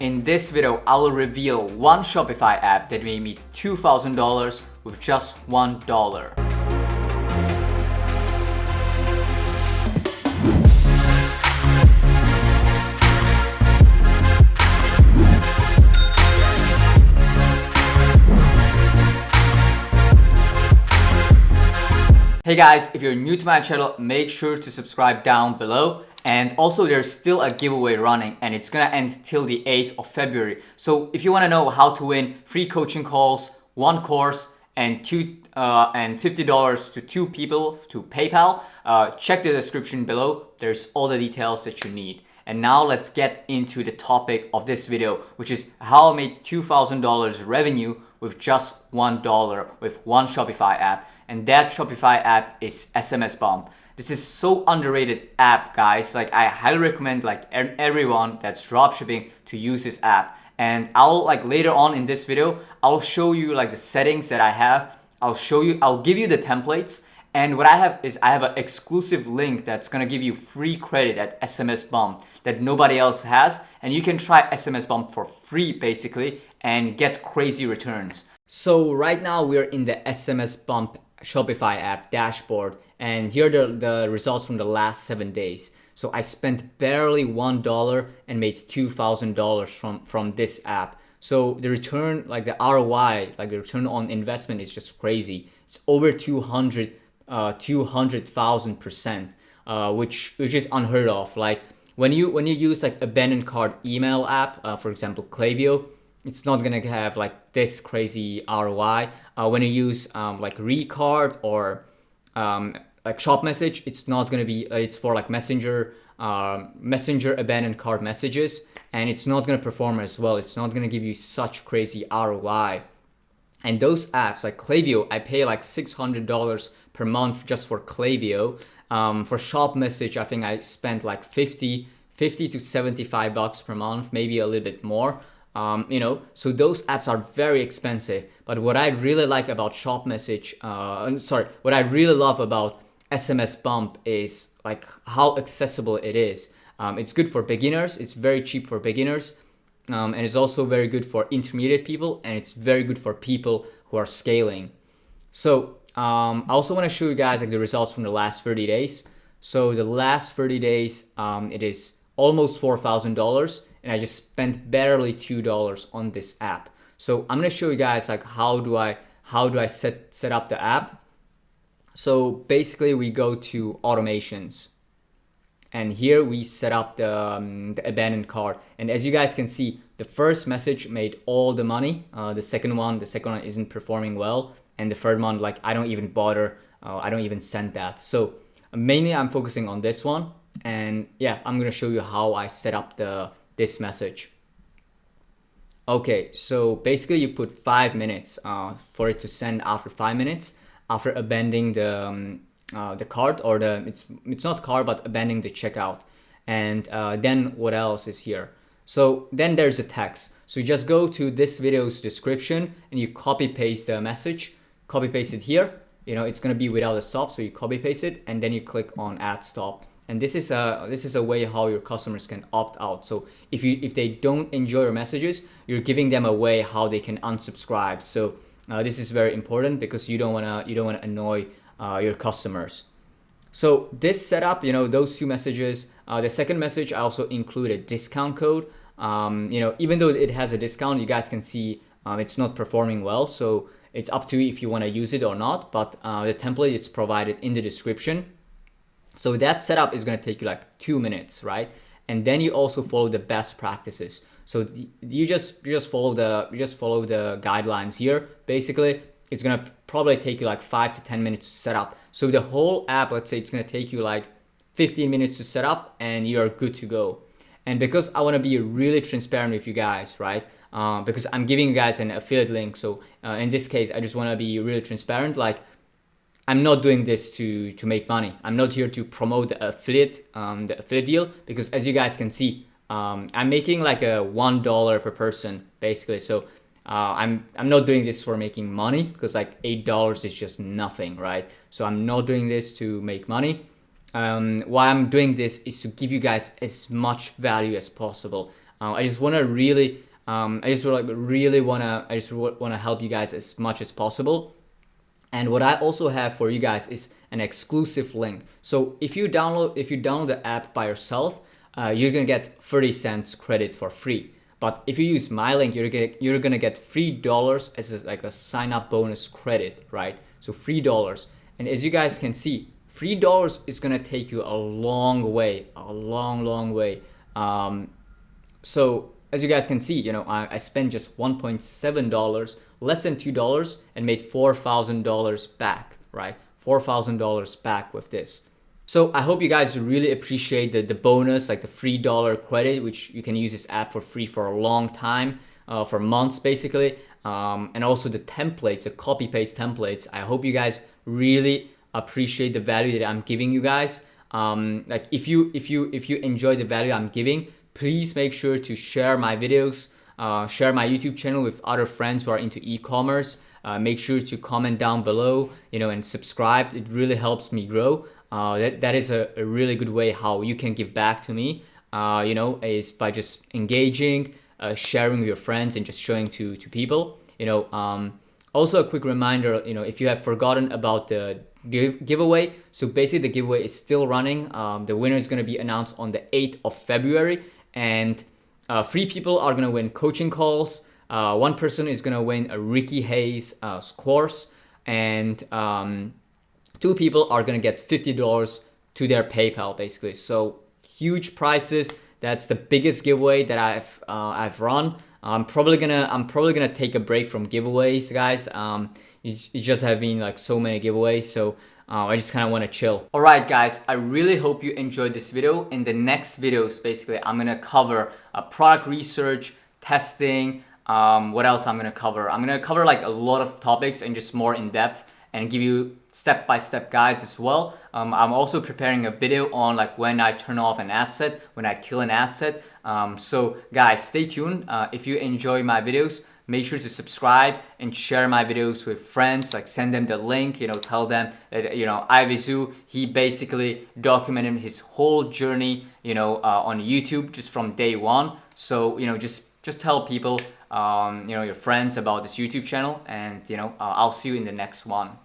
In this video, I will reveal one Shopify app that made me $2,000 with just $1. Hey guys, if you're new to my channel, make sure to subscribe down below. And also there's still a giveaway running and it's gonna end till the 8th of February. So if you wanna know how to win free coaching calls, one course, and two uh, and $50 to two people to PayPal, uh, check the description below. There's all the details that you need. And now let's get into the topic of this video, which is how I made $2,000 revenue with just $1 with one Shopify app. And that Shopify app is SMS Bump. This is so underrated app, guys. Like I highly recommend like everyone that's dropshipping to use this app. And I'll like later on in this video, I'll show you like the settings that I have. I'll show you, I'll give you the templates and what I have is I have an exclusive link that's gonna give you free credit at SMS Bump that nobody else has. And you can try SMS Bump for free basically and get crazy returns. So right now we're in the SMS Bump Shopify app dashboard and here are the, the results from the last seven days. So I spent barely $1 and made $2,000 from, from this app. So the return, like the ROI, like the return on investment is just crazy. It's over 200 uh, 200,000 percent, uh, which which is unheard of. Like when you when you use like abandoned cart email app, uh, for example, Klaviyo, it's not gonna have like this crazy ROI. Uh, when you use um, like Recart or um, like Shop Message, it's not gonna be. Uh, it's for like Messenger, um, Messenger abandoned cart messages, and it's not gonna perform as well. It's not gonna give you such crazy ROI. And those apps like Klaviyo, I pay like six hundred dollars per month just for Klaviyo. Um, for Shop Message, I think I spent like 50, 50 to 75 bucks per month, maybe a little bit more. Um, you know, so those apps are very expensive. But what I really like about Shop Message, uh, sorry, what I really love about SMS Bump is like how accessible it is. Um, it's good for beginners. It's very cheap for beginners. Um, and it's also very good for intermediate people and it's very good for people who are scaling. So um, I also want to show you guys like the results from the last 30 days. So the last 30 days, um, it is almost $4,000 and I just spent barely $2 on this app. So I'm to show you guys like how do I how do I set set up the app. So basically we go to automations and here we set up the, um, the abandoned cart. And as you guys can see the first message made all the money. Uh, the second one the second one isn't performing well. And the third one like I don't even bother. Uh, I don't even send that. So mainly I'm focusing on this one. And yeah I'm gonna show you how I set up the this message. Okay so basically you put five minutes uh, for it to send after five minutes after abandoning the um, uh, the cart or the it's it's not cart but abandoning the checkout. And uh, then what else is here? So then there's a text. So you just go to this video's description and you copy paste the message. Copy paste it here. You know it's going to be without a stop so you copy paste it and then you click on add stop and this is a this is a way how your customers can opt out. So if you if they don't enjoy your messages you're giving them a way how they can unsubscribe. So uh, this is very important because you don't want to you don't want to annoy uh, your customers. So this setup you know those two messages uh, the second message i also include a discount code. Um, you know even though it has a discount you guys can see um, it's not performing well. So it's up to you if you want to use it or not, but uh, the template is provided in the description. So that setup is going to take you like two minutes, right? And then you also follow the best practices. So you just you just follow the you just follow the guidelines here. Basically, it's gonna probably take you like five to ten minutes to set up. So the whole app, let's say it's gonna take you like 15 minutes to set up, and you're good to go. And because I want to be really transparent with you guys, right? uh, because I'm giving you guys an affiliate link. So uh, in this case, I just want to be really transparent. Like I'm not doing this to, to make money. I'm not here to promote the affiliate, um, the affiliate deal because as you guys can see, um, I'm making like a $1 per person basically. So uh, I'm, I'm not doing this for making money because like $8 is just nothing, right? So I'm not doing this to make money. Um, why I'm doing this is to give you guys as much value as possible. Uh, I just want to really, um, I just like really want to, I just want to help you guys as much as possible. And what I also have for you guys is an exclusive link. So if you download, if you download the app by yourself, uh, you're gonna get 30 cents credit for free. But if you use my link, you're gonna you're gonna get three dollars as a, like a sign up bonus credit, right? So three dollars. And as you guys can see, three dollars is gonna take you a long way, a long, long way. Um, so as you guys can see, you know, I, I spent just $1.7, less than $2 and made $4,000 back, right? $4,000 back with this. So I hope you guys really appreciate the, the bonus, like the free dollar credit, which you can use this app for free for a long time, uh, for months basically. Um, and also the templates, the copy paste templates. I hope you guys really appreciate the value that I'm giving you guys. Um, like if you if you if you enjoy the value I'm giving, please make sure to share my videos, uh, share my YouTube channel with other friends who are into e-commerce. Uh, make sure to comment down below, you know, and subscribe. It really helps me grow. Uh, that, that is a, a, really good way how you can give back to me, uh, you know, is by just engaging, uh, sharing with your friends and just showing to, to people, you know. Um, also a quick reminder, you know, if you have forgotten about the give, giveaway, so basically the giveaway is still running. Um, the winner is going to be announced on the 8th of February and uh, three people are going to win coaching calls. Uh, one person is going to win a Ricky Hayes uh, course and um, two people are gonna get $50 to their PayPal basically. So huge prizes. That's the biggest giveaway that I've uh, I've run. I'm probably gonna I'm probably gonna take a break from giveaways, guys. Um, it, it just have been like so many giveaways, so uh, I just kind of want to chill. Alright guys, I really hope you enjoyed this video. In the next videos, basically, I'm going to cover uh, product research, testing, um, what else I'm going to cover? I'm going to cover like a lot of topics and just more in depth and give you step-by-step -step guides as well. Um, I'm also preparing a video on like when I turn off an ad set, when I kill an ad set. Um, so guys, stay tuned. Uh, if you enjoy my videos, make sure to subscribe and share my videos with friends like send them the link you know tell them that you know Ivizu he basically documented his whole journey you know uh, on YouTube just from day one so you know just just tell people um, you know, your friends about this YouTube channel and, you know, uh, I'll see you in the next one.